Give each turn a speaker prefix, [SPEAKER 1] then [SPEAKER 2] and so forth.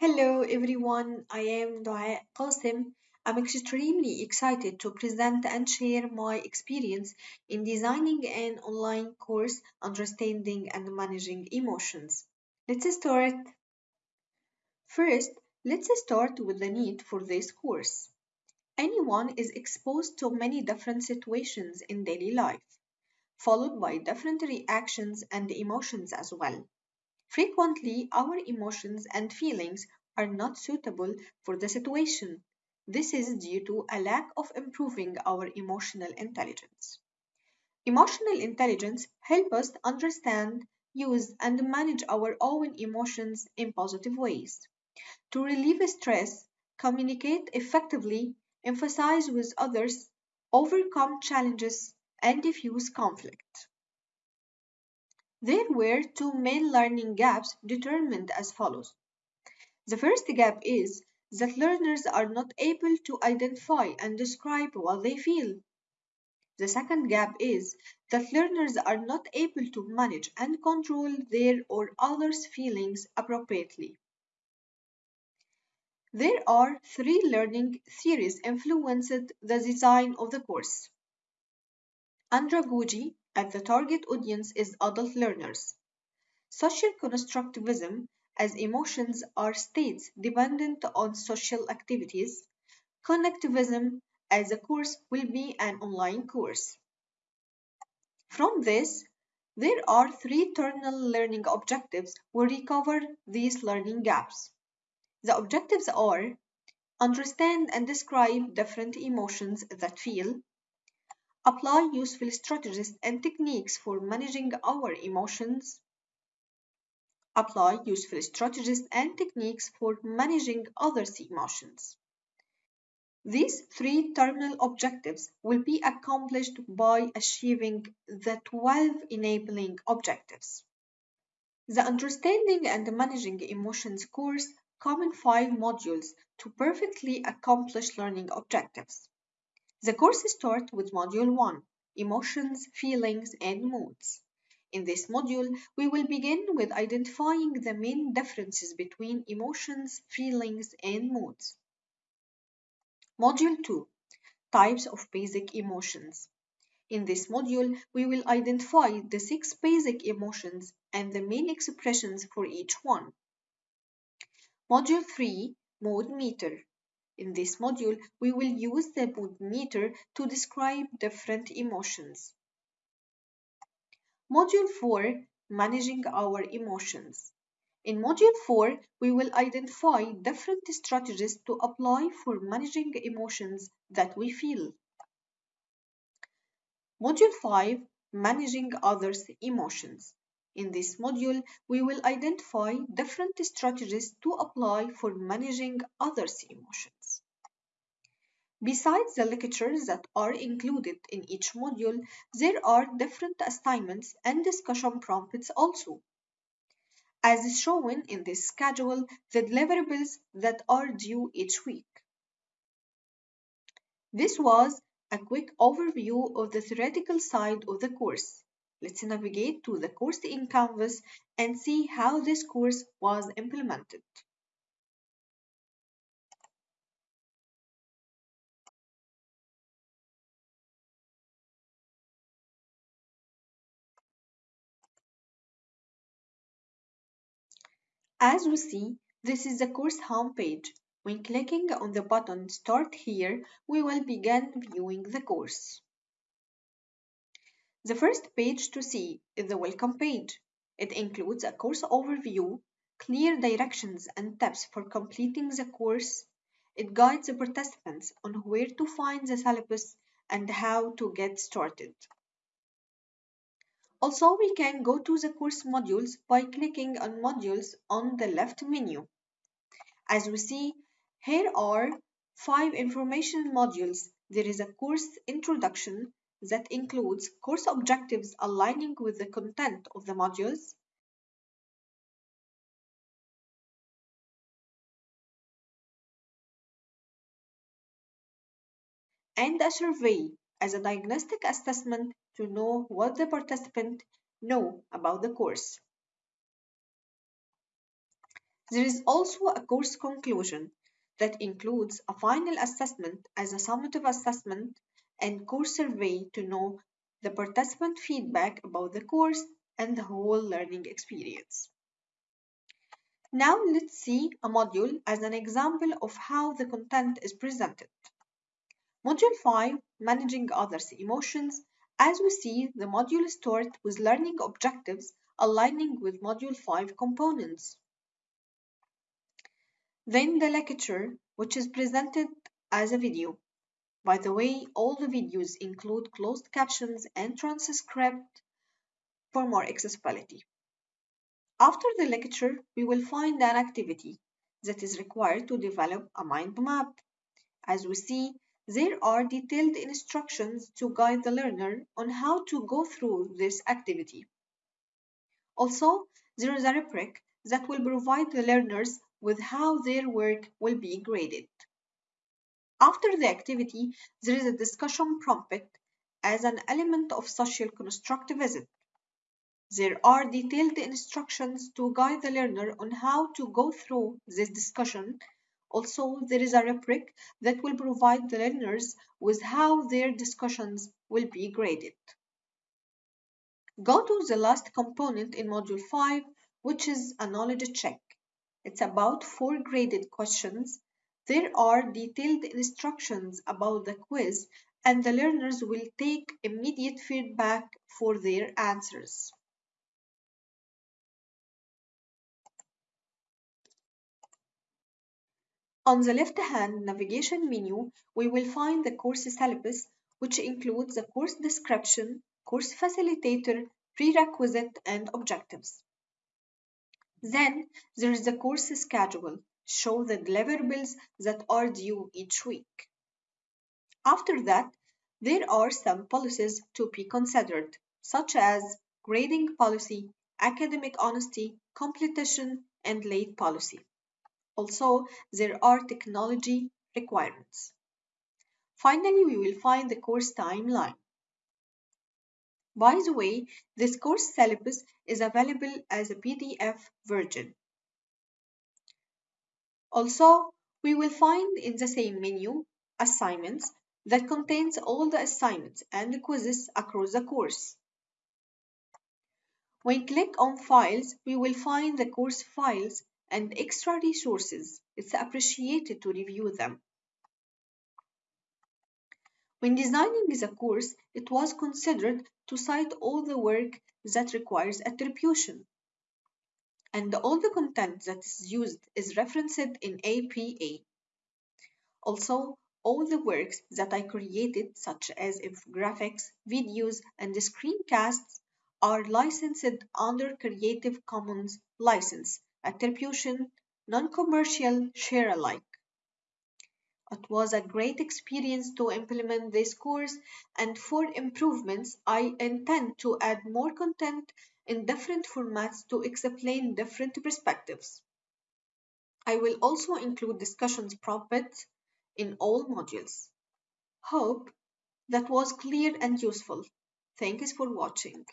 [SPEAKER 1] Hello everyone, I am Dua Qasim. I'm extremely excited to present and share my experience in designing an online course Understanding and Managing Emotions. Let's start. First, let's start with the need for this course. Anyone is exposed to many different situations in daily life, followed by different reactions and emotions as well. Frequently, our emotions and feelings are not suitable for the situation. This is due to a lack of improving our emotional intelligence. Emotional intelligence helps us understand, use, and manage our own emotions in positive ways. To relieve stress, communicate effectively, emphasize with others, overcome challenges, and diffuse conflict. There were two main learning gaps determined as follows. The first gap is that learners are not able to identify and describe what they feel. The second gap is that learners are not able to manage and control their or others' feelings appropriately. There are three learning theories influenced the design of the course. Andragogy at the target audience is adult learners. Social constructivism, as emotions are states dependent on social activities. Connectivism, as a course will be an online course. From this, there are three terminal learning objectives we cover these learning gaps. The objectives are understand and describe different emotions that feel, apply useful strategies and techniques for managing our emotions, apply useful strategies and techniques for managing others' emotions. These three terminal objectives will be accomplished by achieving the 12 enabling objectives. The Understanding and Managing Emotions course comes in five modules to perfectly accomplish learning objectives. The course starts with Module 1 Emotions, Feelings, and Moods. In this module, we will begin with identifying the main differences between emotions, feelings, and moods. Module 2 Types of Basic Emotions. In this module, we will identify the six basic emotions and the main expressions for each one. Module 3 Mood Meter. In this module, we will use the mood meter to describe different emotions. Module 4 Managing Our Emotions. In Module 4, we will identify different strategies to apply for managing emotions that we feel. Module 5 Managing Others' Emotions. In this module, we will identify different strategies to apply for managing others' emotions. Besides the lectures that are included in each module, there are different assignments and discussion prompts also. As is shown in this schedule, the deliverables that are due each week. This was a quick overview of the theoretical side of the course. Let's navigate to the course in Canvas and see how this course was implemented. As we see, this is the course homepage. When clicking on the button Start Here, we will begin viewing the course. The first page to see is the Welcome page. It includes a course overview, clear directions and tips for completing the course. It guides the participants on where to find the syllabus and how to get started. Also, we can go to the course modules by clicking on modules on the left menu. As we see, here are five information modules. There is a course introduction that includes course objectives aligning with the content of the modules, and a survey as a diagnostic assessment to know what the participant know about the course. There is also a course conclusion that includes a final assessment as a summative assessment and course survey to know the participant feedback about the course and the whole learning experience. Now let's see a module as an example of how the content is presented. Module 5, Managing Others' Emotions. As we see, the module starts with learning objectives aligning with Module 5 components. Then the lecture, which is presented as a video. By the way, all the videos include closed captions and transcript for more accessibility. After the lecture, we will find an activity that is required to develop a mind map. As we see, there are detailed instructions to guide the learner on how to go through this activity. Also, there is a rubric that will provide the learners with how their work will be graded. After the activity, there is a discussion prompt as an element of social constructivism. There are detailed instructions to guide the learner on how to go through this discussion. Also, there is a rubric that will provide the learners with how their discussions will be graded. Go to the last component in Module 5, which is a knowledge check. It's about four graded questions. There are detailed instructions about the quiz, and the learners will take immediate feedback for their answers. On the left-hand navigation menu, we will find the course syllabus, which includes the course description, course facilitator, prerequisite, and objectives. Then there is the course schedule, show the deliverables that are due each week. After that, there are some policies to be considered, such as grading policy, academic honesty, completion, and late policy. Also, there are technology requirements. Finally, we will find the course timeline. By the way, this course syllabus is available as a PDF version. Also, we will find in the same menu assignments that contains all the assignments and quizzes across the course. When click on files, we will find the course files and extra resources. It's appreciated to review them. When designing the course, it was considered to cite all the work that requires attribution. And all the content that is used is referenced in APA. Also, all the works that I created, such as infographics, videos, and screencasts, are licensed under Creative Commons license, attribution, non-commercial, share alike. It was a great experience to implement this course and for improvements I intend to add more content in different formats to explain different perspectives. I will also include discussions prompts in all modules. Hope that was clear and useful. Thanks for watching.